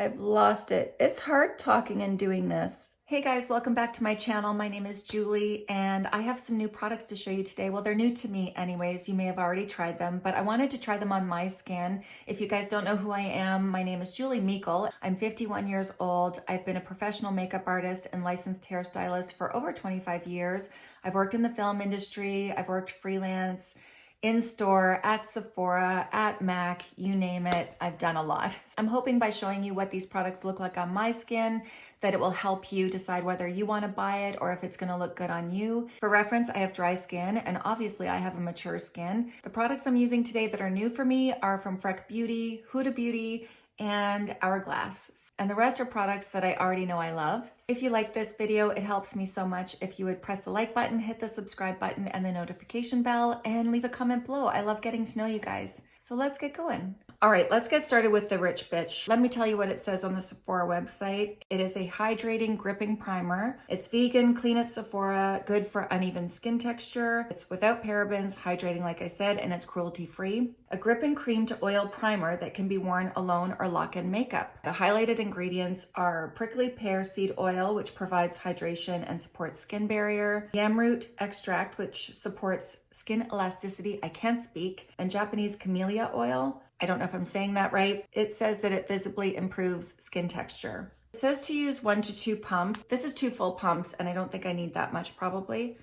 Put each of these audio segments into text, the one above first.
I've lost it. It's hard talking and doing this. Hey guys, welcome back to my channel. My name is Julie and I have some new products to show you today. Well, they're new to me anyways. You may have already tried them, but I wanted to try them on my skin. If you guys don't know who I am, my name is Julie Meikle. I'm 51 years old. I've been a professional makeup artist and licensed hairstylist for over 25 years. I've worked in the film industry. I've worked freelance in-store, at Sephora, at MAC, you name it, I've done a lot. I'm hoping by showing you what these products look like on my skin, that it will help you decide whether you wanna buy it or if it's gonna look good on you. For reference, I have dry skin and obviously I have a mature skin. The products I'm using today that are new for me are from Freck Beauty, Huda Beauty, and Hourglass. And the rest are products that I already know I love. If you like this video, it helps me so much if you would press the like button, hit the subscribe button and the notification bell, and leave a comment below. I love getting to know you guys. So let's get going. All right, let's get started with the Rich Bitch. Let me tell you what it says on the Sephora website. It is a hydrating gripping primer. It's vegan, clean at Sephora, good for uneven skin texture. It's without parabens, hydrating like I said, and it's cruelty free. A grip and cream to oil primer that can be worn alone or lock-in makeup. The highlighted ingredients are prickly pear seed oil, which provides hydration and supports skin barrier, yam root extract, which supports skin elasticity, I can't speak, and Japanese camellia oil, I don't know if I'm saying that right. It says that it visibly improves skin texture. It says to use one to two pumps. This is two full pumps and I don't think I need that much probably.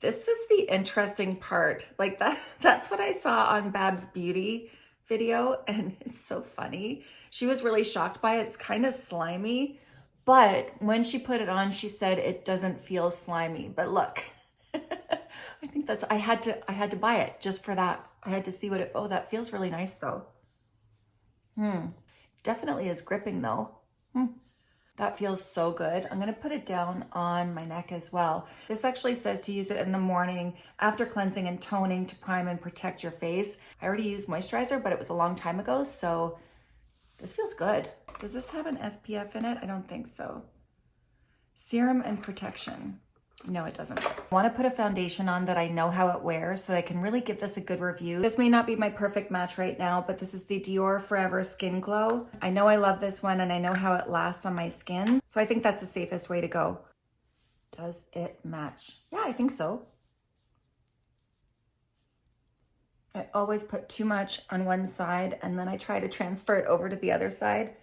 This is the interesting part. Like that, that's what I saw on Babs Beauty video and it's so funny. She was really shocked by it. It's kind of slimy, but when she put it on, she said it doesn't feel slimy. But look, I think that's, I had to, I had to buy it just for that. I had to see what it, oh, that feels really nice though. Hmm. Definitely is gripping though. Hmm. That feels so good. I'm going to put it down on my neck as well. This actually says to use it in the morning after cleansing and toning to prime and protect your face. I already used moisturizer, but it was a long time ago, so this feels good. Does this have an SPF in it? I don't think so. Serum and protection. No, it doesn't. I want to put a foundation on that I know how it wears so I can really give this a good review. This may not be my perfect match right now, but this is the Dior Forever Skin Glow. I know I love this one and I know how it lasts on my skin. So I think that's the safest way to go. Does it match? Yeah, I think so. I always put too much on one side and then I try to transfer it over to the other side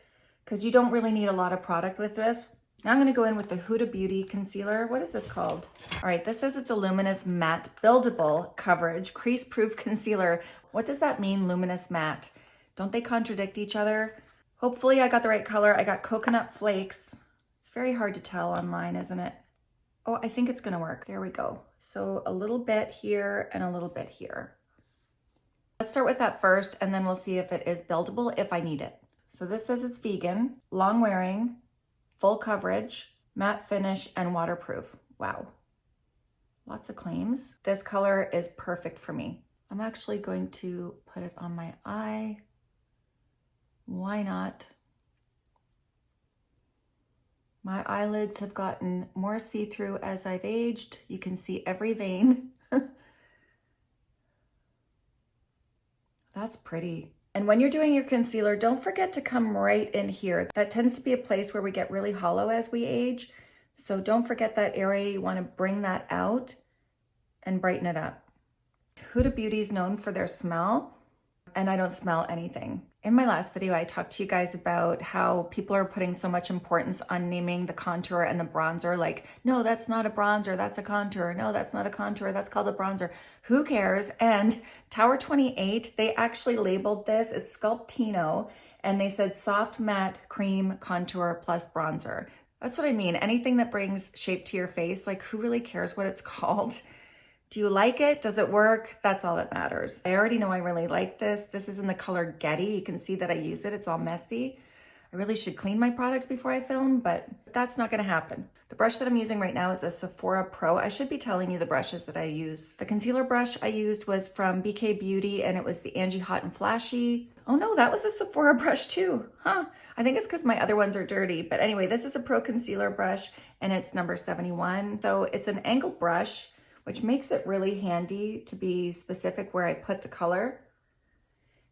because you don't really need a lot of product with this. Now I'm gonna go in with the Huda Beauty Concealer. What is this called? All right, this says it's a luminous matte buildable coverage crease proof concealer. What does that mean, luminous matte? Don't they contradict each other? Hopefully I got the right color. I got coconut flakes. It's very hard to tell online, isn't it? Oh, I think it's gonna work. There we go. So a little bit here and a little bit here. Let's start with that first and then we'll see if it is buildable if I need it. So this says it's vegan, long wearing, full coverage, matte finish, and waterproof. Wow, lots of claims. This color is perfect for me. I'm actually going to put it on my eye. Why not? My eyelids have gotten more see-through as I've aged. You can see every vein. That's pretty. And when you're doing your concealer, don't forget to come right in here. That tends to be a place where we get really hollow as we age. So don't forget that area. You want to bring that out and brighten it up. Huda Beauty is known for their smell and I don't smell anything. In my last video, I talked to you guys about how people are putting so much importance on naming the contour and the bronzer. Like, no, that's not a bronzer, that's a contour. No, that's not a contour, that's called a bronzer. Who cares? And Tower 28, they actually labeled this, it's Sculptino, and they said soft matte cream contour plus bronzer. That's what I mean. Anything that brings shape to your face, like who really cares what it's called? Do you like it? Does it work? That's all that matters. I already know I really like this. This is in the color Getty. You can see that I use it. It's all messy. I really should clean my products before I film, but that's not gonna happen. The brush that I'm using right now is a Sephora Pro. I should be telling you the brushes that I use. The concealer brush I used was from BK Beauty and it was the Angie Hot and Flashy. Oh no, that was a Sephora brush too, huh? I think it's because my other ones are dirty. But anyway, this is a Pro Concealer brush and it's number 71. So it's an angle brush which makes it really handy to be specific where I put the color.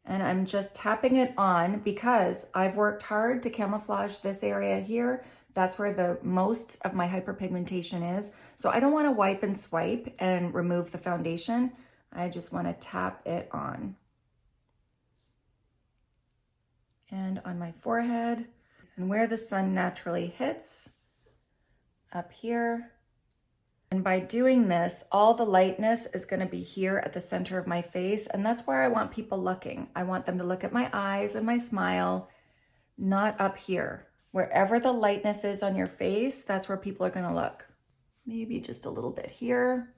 And I'm just tapping it on because I've worked hard to camouflage this area here. That's where the most of my hyperpigmentation is. So I don't wanna wipe and swipe and remove the foundation. I just wanna tap it on. And on my forehead and where the sun naturally hits, up here. And by doing this, all the lightness is gonna be here at the center of my face. And that's where I want people looking. I want them to look at my eyes and my smile, not up here. Wherever the lightness is on your face, that's where people are gonna look. Maybe just a little bit here.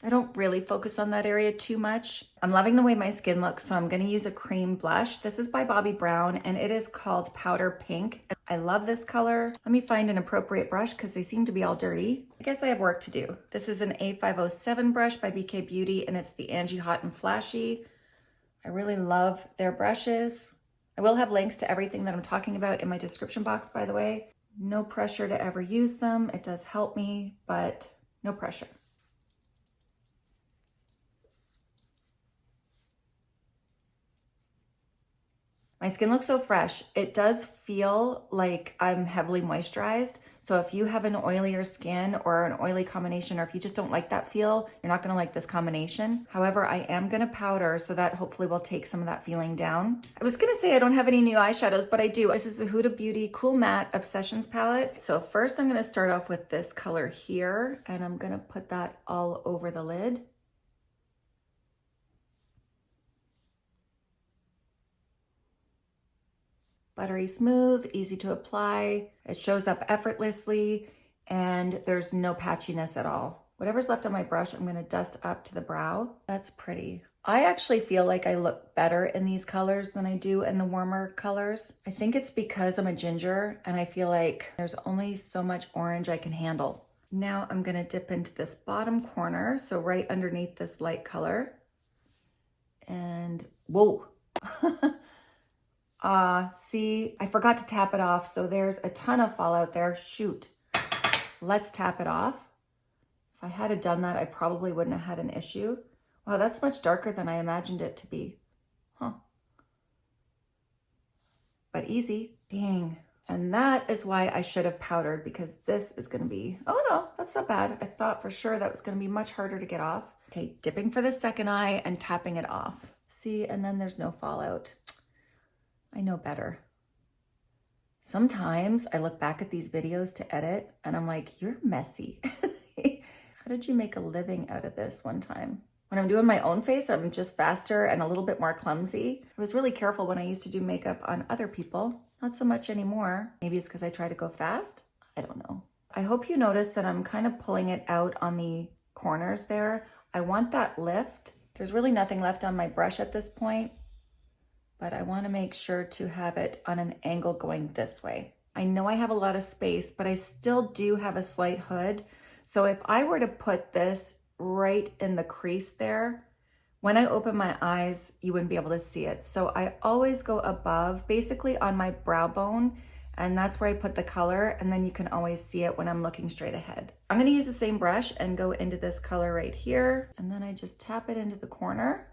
I don't really focus on that area too much. I'm loving the way my skin looks, so I'm gonna use a cream blush. This is by Bobbi Brown, and it is called Powder Pink. I love this color. Let me find an appropriate brush because they seem to be all dirty. I guess I have work to do. This is an A507 brush by BK Beauty, and it's the Angie Hot and Flashy. I really love their brushes. I will have links to everything that I'm talking about in my description box, by the way. No pressure to ever use them. It does help me, but no pressure. My skin looks so fresh. It does feel like I'm heavily moisturized. So if you have an oilier skin or an oily combination, or if you just don't like that feel, you're not gonna like this combination. However, I am gonna powder so that hopefully will take some of that feeling down. I was gonna say I don't have any new eyeshadows, but I do. This is the Huda Beauty Cool Matte Obsessions palette. So first I'm gonna start off with this color here, and I'm gonna put that all over the lid. Buttery smooth, easy to apply. It shows up effortlessly and there's no patchiness at all. Whatever's left on my brush, I'm gonna dust up to the brow. That's pretty. I actually feel like I look better in these colors than I do in the warmer colors. I think it's because I'm a ginger and I feel like there's only so much orange I can handle. Now I'm gonna dip into this bottom corner, so right underneath this light color. And whoa, Uh, see, I forgot to tap it off. So there's a ton of fallout there. Shoot. Let's tap it off. If I had done that, I probably wouldn't have had an issue. Wow, that's much darker than I imagined it to be. Huh. But easy. Dang. And that is why I should have powdered because this is going to be, oh no, that's not bad. I thought for sure that was going to be much harder to get off. Okay, dipping for the second eye and tapping it off. See, and then there's no fallout. I know better. Sometimes I look back at these videos to edit and I'm like, you're messy. How did you make a living out of this one time? When I'm doing my own face, I'm just faster and a little bit more clumsy. I was really careful when I used to do makeup on other people. Not so much anymore. Maybe it's because I try to go fast. I don't know. I hope you notice that I'm kind of pulling it out on the corners there. I want that lift. There's really nothing left on my brush at this point but I wanna make sure to have it on an angle going this way. I know I have a lot of space, but I still do have a slight hood. So if I were to put this right in the crease there, when I open my eyes, you wouldn't be able to see it. So I always go above, basically on my brow bone, and that's where I put the color, and then you can always see it when I'm looking straight ahead. I'm gonna use the same brush and go into this color right here, and then I just tap it into the corner.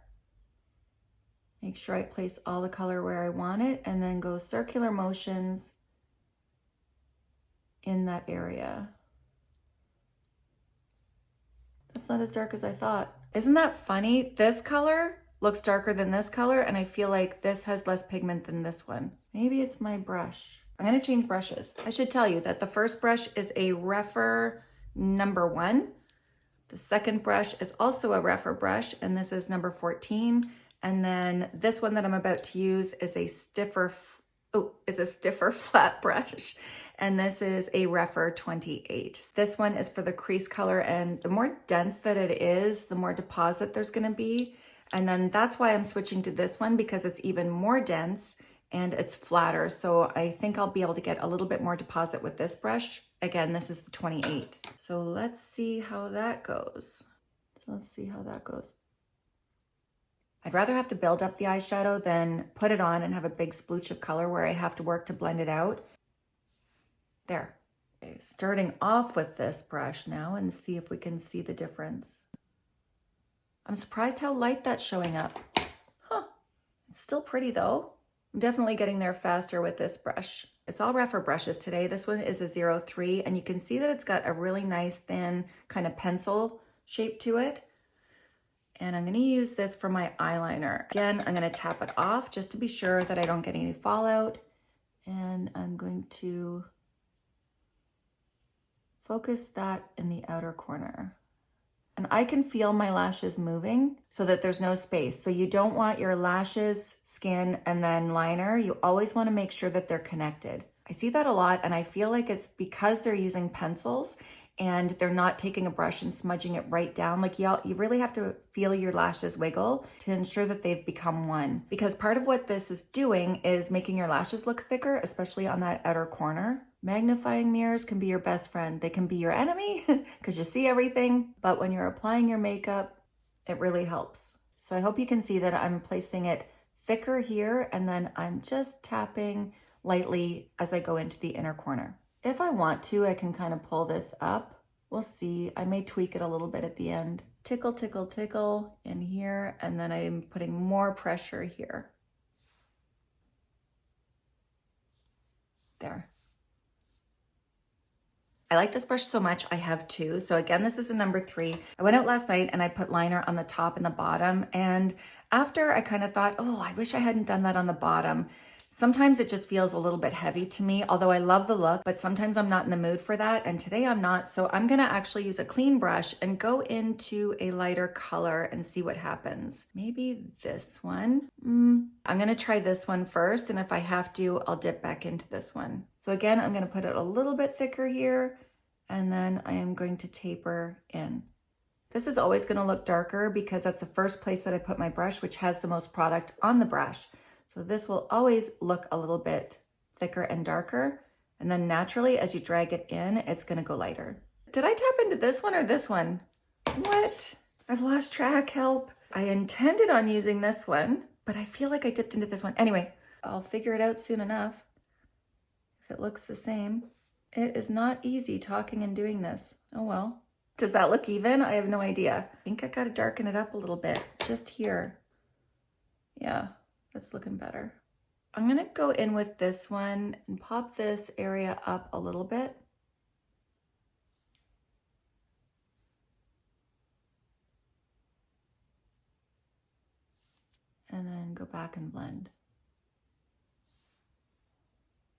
Make sure I place all the color where I want it and then go circular motions in that area. That's not as dark as I thought. Isn't that funny? This color looks darker than this color and I feel like this has less pigment than this one. Maybe it's my brush. I'm gonna change brushes. I should tell you that the first brush is a Rephr number one. The second brush is also a Rephr brush and this is number 14. And then this one that I'm about to use is a stiffer, oh, is a stiffer flat brush. And this is a Rephr 28. This one is for the crease color and the more dense that it is, the more deposit there's gonna be. And then that's why I'm switching to this one because it's even more dense and it's flatter. So I think I'll be able to get a little bit more deposit with this brush. Again, this is the 28. So let's see how that goes. Let's see how that goes. I'd rather have to build up the eyeshadow than put it on and have a big splooch of color where I have to work to blend it out. There. Okay, starting off with this brush now and see if we can see the difference. I'm surprised how light that's showing up. Huh. It's still pretty though. I'm definitely getting there faster with this brush. It's all Rephr brushes today. This one is a 03 and you can see that it's got a really nice thin kind of pencil shape to it. And I'm gonna use this for my eyeliner. Again, I'm gonna tap it off just to be sure that I don't get any fallout. And I'm going to focus that in the outer corner. And I can feel my lashes moving so that there's no space. So you don't want your lashes, skin, and then liner. You always wanna make sure that they're connected. I see that a lot and I feel like it's because they're using pencils and they're not taking a brush and smudging it right down. Like y'all, you really have to feel your lashes wiggle to ensure that they've become one. Because part of what this is doing is making your lashes look thicker, especially on that outer corner. Magnifying mirrors can be your best friend. They can be your enemy because you see everything. But when you're applying your makeup, it really helps. So I hope you can see that I'm placing it thicker here and then I'm just tapping lightly as I go into the inner corner. If I want to, I can kind of pull this up. We'll see. I may tweak it a little bit at the end. Tickle, tickle, tickle in here, and then I'm putting more pressure here. There. I like this brush so much, I have two. So again, this is the number three. I went out last night and I put liner on the top and the bottom. And after I kind of thought, oh, I wish I hadn't done that on the bottom. Sometimes it just feels a little bit heavy to me, although I love the look, but sometimes I'm not in the mood for that. And today I'm not. So I'm gonna actually use a clean brush and go into a lighter color and see what happens. Maybe this one. Mm, I'm gonna try this one first. And if I have to, I'll dip back into this one. So again, I'm gonna put it a little bit thicker here and then I am going to taper in. This is always gonna look darker because that's the first place that I put my brush, which has the most product on the brush. So this will always look a little bit thicker and darker. And then naturally, as you drag it in, it's gonna go lighter. Did I tap into this one or this one? What? I've lost track, help. I intended on using this one, but I feel like I dipped into this one. Anyway, I'll figure it out soon enough. If it looks the same. It is not easy talking and doing this. Oh well. Does that look even? I have no idea. I think I gotta darken it up a little bit, just here. Yeah, that's looking better. I'm gonna go in with this one and pop this area up a little bit. And then go back and blend.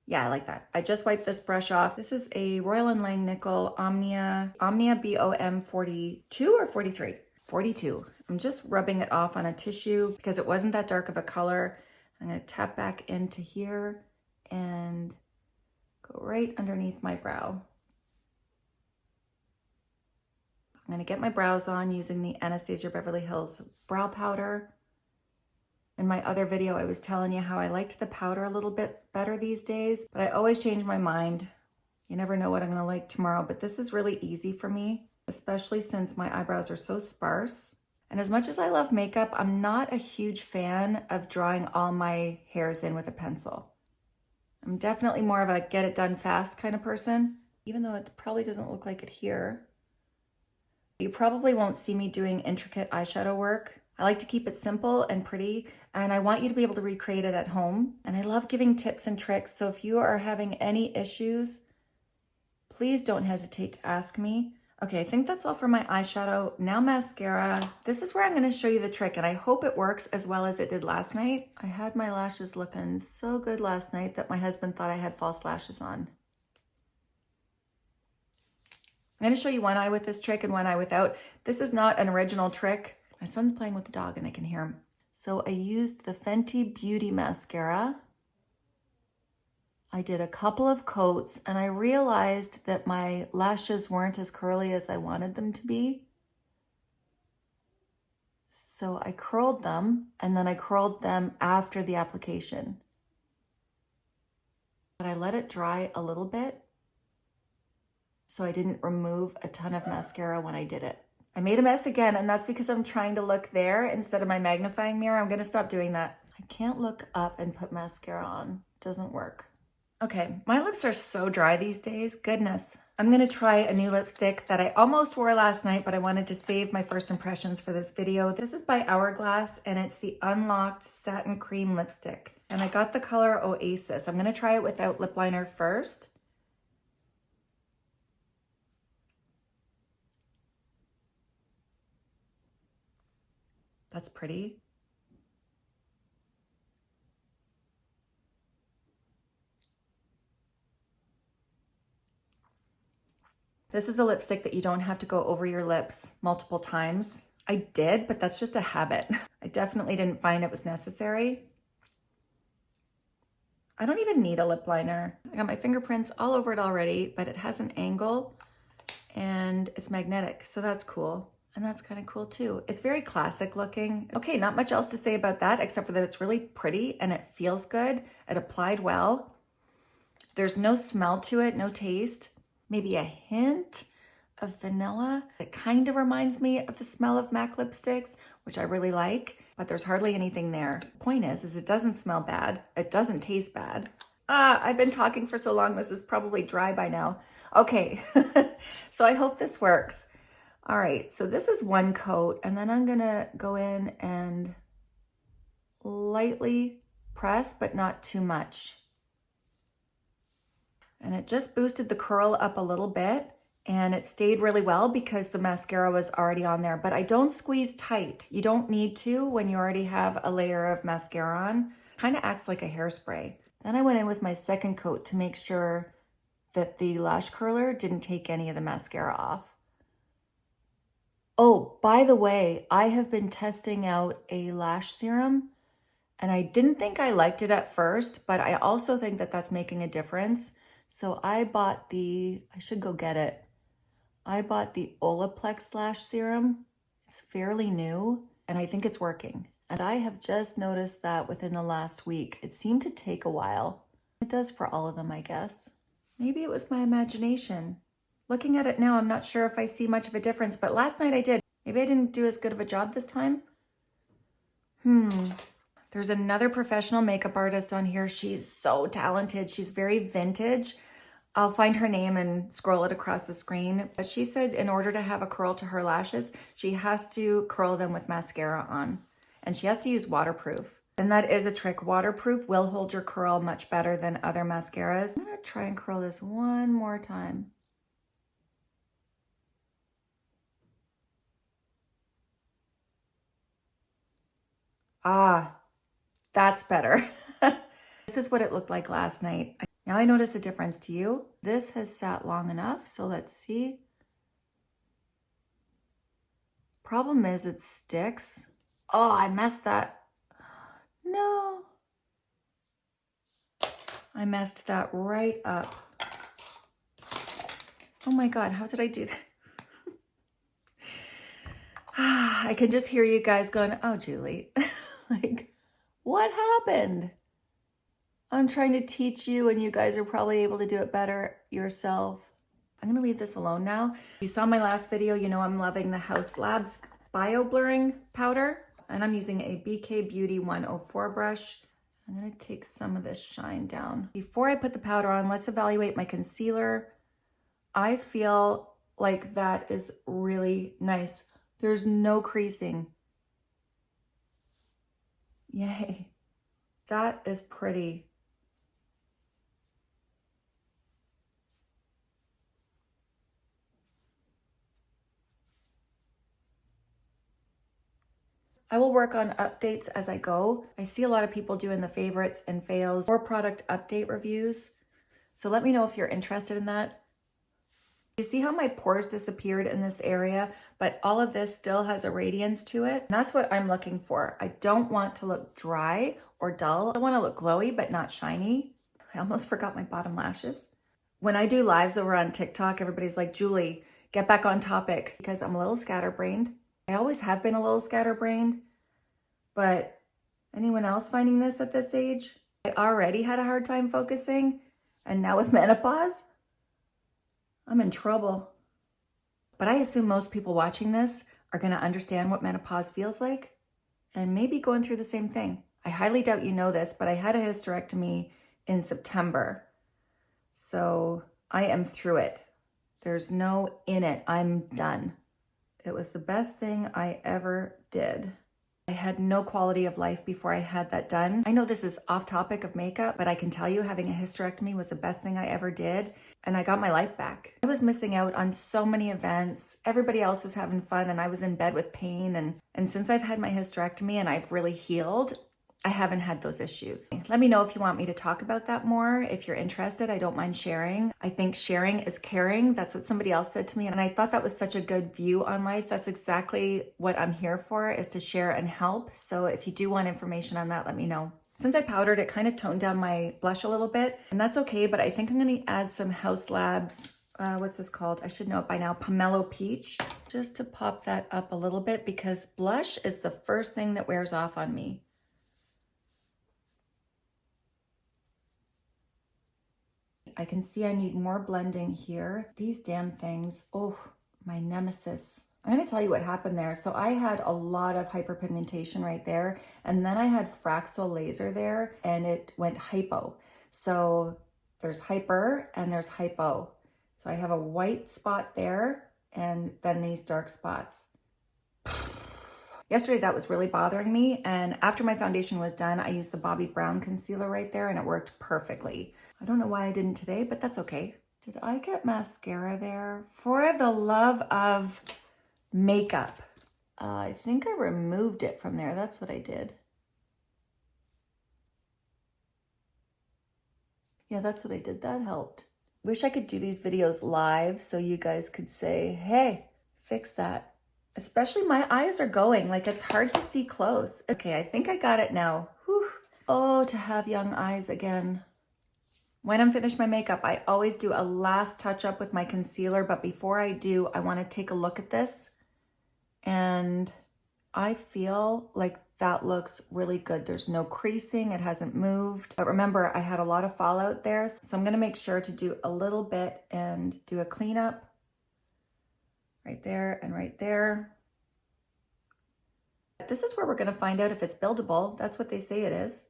Yeah, I like that. I just wiped this brush off. This is a Royal & Langnickel Omnia, Omnia BOM 42 or 43? 42. I'm just rubbing it off on a tissue because it wasn't that dark of a color. I'm gonna tap back into here and go right underneath my brow. I'm gonna get my brows on using the Anastasia Beverly Hills Brow Powder. In my other video, I was telling you how I liked the powder a little bit better these days, but I always change my mind. You never know what I'm gonna like tomorrow, but this is really easy for me especially since my eyebrows are so sparse. And as much as I love makeup, I'm not a huge fan of drawing all my hairs in with a pencil. I'm definitely more of a get it done fast kind of person, even though it probably doesn't look like it here. You probably won't see me doing intricate eyeshadow work. I like to keep it simple and pretty, and I want you to be able to recreate it at home. And I love giving tips and tricks, so if you are having any issues, please don't hesitate to ask me. Okay, I think that's all for my eyeshadow. Now mascara. This is where I'm gonna show you the trick and I hope it works as well as it did last night. I had my lashes looking so good last night that my husband thought I had false lashes on. I'm gonna show you one eye with this trick and one eye without. This is not an original trick. My son's playing with the dog and I can hear him. So I used the Fenty Beauty Mascara I did a couple of coats and I realized that my lashes weren't as curly as I wanted them to be. So I curled them and then I curled them after the application. But I let it dry a little bit so I didn't remove a ton of mascara when I did it. I made a mess again and that's because I'm trying to look there instead of my magnifying mirror. I'm gonna stop doing that. I can't look up and put mascara on. Doesn't work. Okay, my lips are so dry these days. Goodness. I'm gonna try a new lipstick that I almost wore last night, but I wanted to save my first impressions for this video. This is by Hourglass and it's the Unlocked Satin Cream Lipstick. And I got the color Oasis. I'm gonna try it without lip liner first. That's pretty. This is a lipstick that you don't have to go over your lips multiple times. I did, but that's just a habit. I definitely didn't find it was necessary. I don't even need a lip liner. I got my fingerprints all over it already, but it has an angle and it's magnetic, so that's cool. And that's kind of cool too. It's very classic looking. Okay, not much else to say about that, except for that it's really pretty and it feels good. It applied well. There's no smell to it, no taste maybe a hint of vanilla. It kind of reminds me of the smell of MAC lipsticks, which I really like, but there's hardly anything there. Point is, is it doesn't smell bad. It doesn't taste bad. Ah, I've been talking for so long, this is probably dry by now. Okay, so I hope this works. All right, so this is one coat, and then I'm gonna go in and lightly press, but not too much. And it just boosted the curl up a little bit and it stayed really well because the mascara was already on there. But I don't squeeze tight. You don't need to when you already have a layer of mascara on. Kind of acts like a hairspray. Then I went in with my second coat to make sure that the lash curler didn't take any of the mascara off. Oh, by the way, I have been testing out a lash serum and I didn't think I liked it at first, but I also think that that's making a difference. So I bought the, I should go get it. I bought the Olaplex Lash Serum. It's fairly new and I think it's working. And I have just noticed that within the last week. It seemed to take a while. It does for all of them, I guess. Maybe it was my imagination. Looking at it now, I'm not sure if I see much of a difference, but last night I did. Maybe I didn't do as good of a job this time. Hmm. There's another professional makeup artist on here. She's so talented. She's very vintage. I'll find her name and scroll it across the screen. But she said in order to have a curl to her lashes, she has to curl them with mascara on. And she has to use waterproof. And that is a trick. Waterproof will hold your curl much better than other mascaras. I'm gonna try and curl this one more time. Ah, that's better. this is what it looked like last night. Now I notice a difference to you. This has sat long enough, so let's see. Problem is it sticks. Oh, I messed that. No. I messed that right up. Oh my God, how did I do that? Ah, I can just hear you guys going, oh, Julie, like, what happened? I'm trying to teach you and you guys are probably able to do it better yourself. I'm gonna leave this alone now. You saw my last video, you know I'm loving the Haus Labs Bio Blurring Powder and I'm using a BK Beauty 104 brush. I'm gonna take some of this shine down. Before I put the powder on, let's evaluate my concealer. I feel like that is really nice. There's no creasing. Yay. That is pretty. I will work on updates as I go. I see a lot of people doing the favorites and fails or product update reviews. So let me know if you're interested in that. You see how my pores disappeared in this area, but all of this still has a radiance to it. And that's what I'm looking for. I don't want to look dry or dull. I want to look glowy, but not shiny. I almost forgot my bottom lashes. When I do lives over on TikTok, everybody's like, Julie, get back on topic because I'm a little scatterbrained. I always have been a little scatterbrained, but anyone else finding this at this age? I already had a hard time focusing, and now with menopause, I'm in trouble. But I assume most people watching this are going to understand what menopause feels like and maybe going through the same thing. I highly doubt you know this, but I had a hysterectomy in September. So I am through it. There's no in it. I'm done. It was the best thing I ever did. I had no quality of life before I had that done. I know this is off topic of makeup, but I can tell you having a hysterectomy was the best thing I ever did. And I got my life back. I was missing out on so many events. Everybody else was having fun and I was in bed with pain. And, and since I've had my hysterectomy and I've really healed, I haven't had those issues. Let me know if you want me to talk about that more. If you're interested, I don't mind sharing. I think sharing is caring. That's what somebody else said to me. And I thought that was such a good view on life. That's exactly what I'm here for is to share and help. So if you do want information on that, let me know. Since I powdered, it kind of toned down my blush a little bit and that's okay. But I think I'm going to add some Haus Labs uh, what's this called? I should know it by now, Pomelo Peach, just to pop that up a little bit because blush is the first thing that wears off on me. I can see I need more blending here. These damn things, oh, my nemesis. I'm gonna tell you what happened there. So I had a lot of hyperpigmentation right there, and then I had Fraxel laser there, and it went hypo. So there's hyper and there's hypo. So I have a white spot there, and then these dark spots. Yesterday that was really bothering me and after my foundation was done, I used the Bobbi Brown concealer right there and it worked perfectly. I don't know why I didn't today, but that's okay. Did I get mascara there? For the love of makeup. Uh, I think I removed it from there. That's what I did. Yeah, that's what I did. That helped. Wish I could do these videos live so you guys could say, hey, fix that especially my eyes are going like it's hard to see close. Okay, I think I got it now. Whew. Oh, to have young eyes again. When I'm finished my makeup, I always do a last touch up with my concealer, but before I do, I wanna take a look at this. And I feel like that looks really good. There's no creasing, it hasn't moved. But remember, I had a lot of fallout there, so I'm gonna make sure to do a little bit and do a cleanup right there and right there. This is where we're going to find out if it's buildable. That's what they say it is.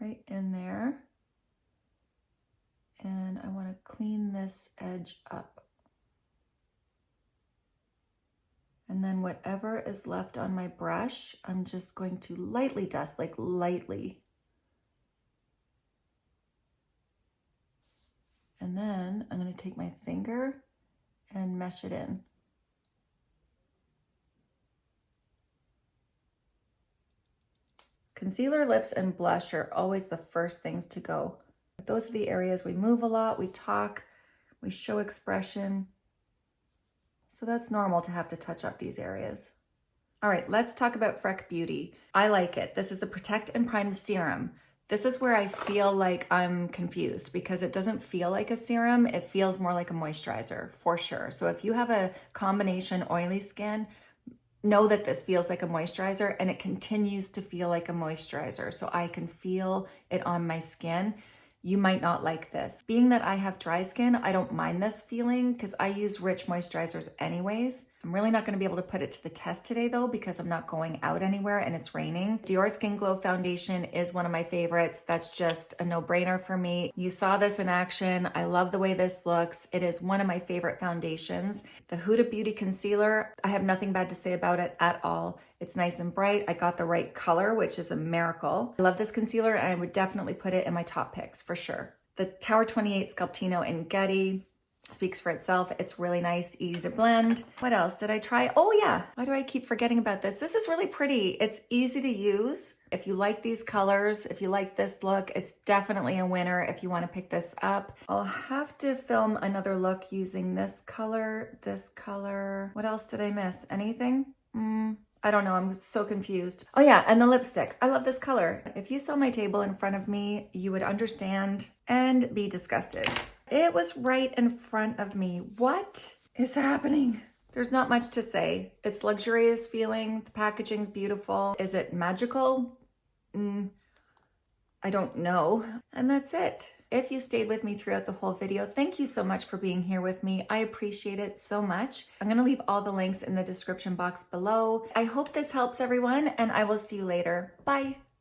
Right in there. And I want to clean this edge up. And then whatever is left on my brush, I'm just going to lightly dust, like lightly. And then I'm going to take my finger and mesh it in. Concealer, lips, and blush are always the first things to go. Those are the areas we move a lot, we talk, we show expression. So that's normal to have to touch up these areas. All right, let's talk about Freck Beauty. I like it. This is the Protect and Prime Serum. This is where I feel like I'm confused because it doesn't feel like a serum. It feels more like a moisturizer for sure. So if you have a combination oily skin, know that this feels like a moisturizer and it continues to feel like a moisturizer. So I can feel it on my skin you might not like this. Being that I have dry skin, I don't mind this feeling because I use rich moisturizers anyways. I'm really not going to be able to put it to the test today though because I'm not going out anywhere and it's raining. Dior Skin Glow Foundation is one of my favorites. That's just a no-brainer for me. You saw this in action. I love the way this looks. It is one of my favorite foundations. The Huda Beauty Concealer, I have nothing bad to say about it at all. It's nice and bright. I got the right color, which is a miracle. I love this concealer I would definitely put it in my top picks for sure. The Tower 28 Sculptino in Getty speaks for itself. It's really nice, easy to blend. What else did I try? Oh yeah, why do I keep forgetting about this? This is really pretty. It's easy to use. If you like these colors, if you like this look, it's definitely a winner if you wanna pick this up. I'll have to film another look using this color, this color. What else did I miss? Anything? Mm, I don't know, I'm so confused. Oh yeah, and the lipstick. I love this color. If you saw my table in front of me, you would understand and be disgusted. It was right in front of me. What is happening? There's not much to say. It's luxurious feeling. The packaging's beautiful. Is it magical? Mm, I don't know. And that's it. If you stayed with me throughout the whole video, thank you so much for being here with me. I appreciate it so much. I'm gonna leave all the links in the description box below. I hope this helps everyone and I will see you later. Bye.